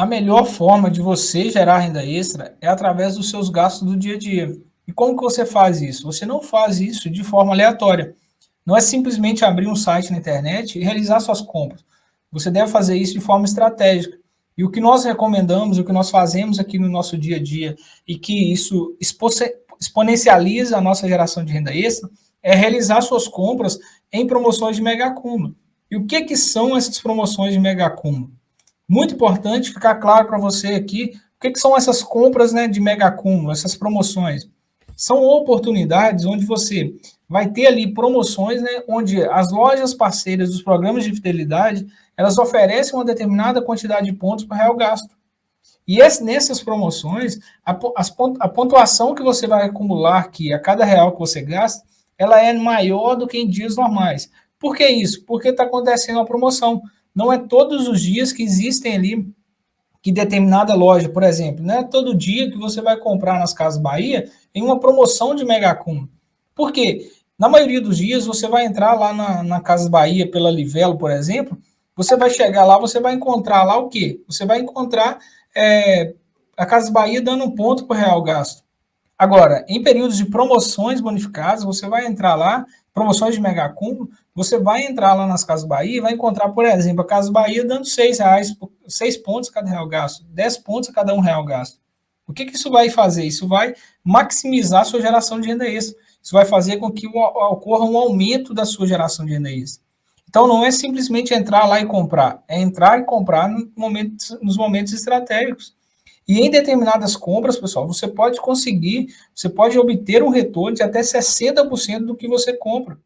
A melhor forma de você gerar renda extra é através dos seus gastos do dia a dia. E como que você faz isso? Você não faz isso de forma aleatória. Não é simplesmente abrir um site na internet e realizar suas compras. Você deve fazer isso de forma estratégica. E o que nós recomendamos, o que nós fazemos aqui no nosso dia a dia, e que isso exponencializa a nossa geração de renda extra, é realizar suas compras em promoções de mega acúmulo. E o que, que são essas promoções de mega acúmulo? Muito importante ficar claro para você aqui o que, que são essas compras né, de mega acúmulo, essas promoções. São oportunidades onde você vai ter ali promoções, né, onde as lojas parceiras dos programas de fidelidade, elas oferecem uma determinada quantidade de pontos por real gasto. E esse, nessas promoções, a, a pontuação que você vai acumular aqui a cada real que você gasta, ela é maior do que em dias normais. Por que isso? Porque está acontecendo uma promoção. Não é todos os dias que existem ali que determinada loja, por exemplo, não é todo dia que você vai comprar nas Casas Bahia em uma promoção de mega acúmulo. Por quê? Na maioria dos dias, você vai entrar lá na, na Casas Bahia pela Livelo, por exemplo, você vai chegar lá, você vai encontrar lá o quê? Você vai encontrar é, a Casas Bahia dando um ponto por real gasto. Agora, em períodos de promoções bonificadas, você vai entrar lá, promoções de mega acúmulo, você vai entrar lá nas Casas Bahia e vai encontrar, por exemplo, a Casa Bahia dando seis reais, seis pontos a cada real gasto, dez pontos a cada um real gasto. O que, que isso vai fazer? Isso vai maximizar a sua geração de renda extra. Isso vai fazer com que ocorra um aumento da sua geração de renda extra. Então, não é simplesmente entrar lá e comprar, é entrar e comprar no momento, nos momentos estratégicos. E em determinadas compras, pessoal, você pode conseguir, você pode obter um retorno de até 60% do que você compra.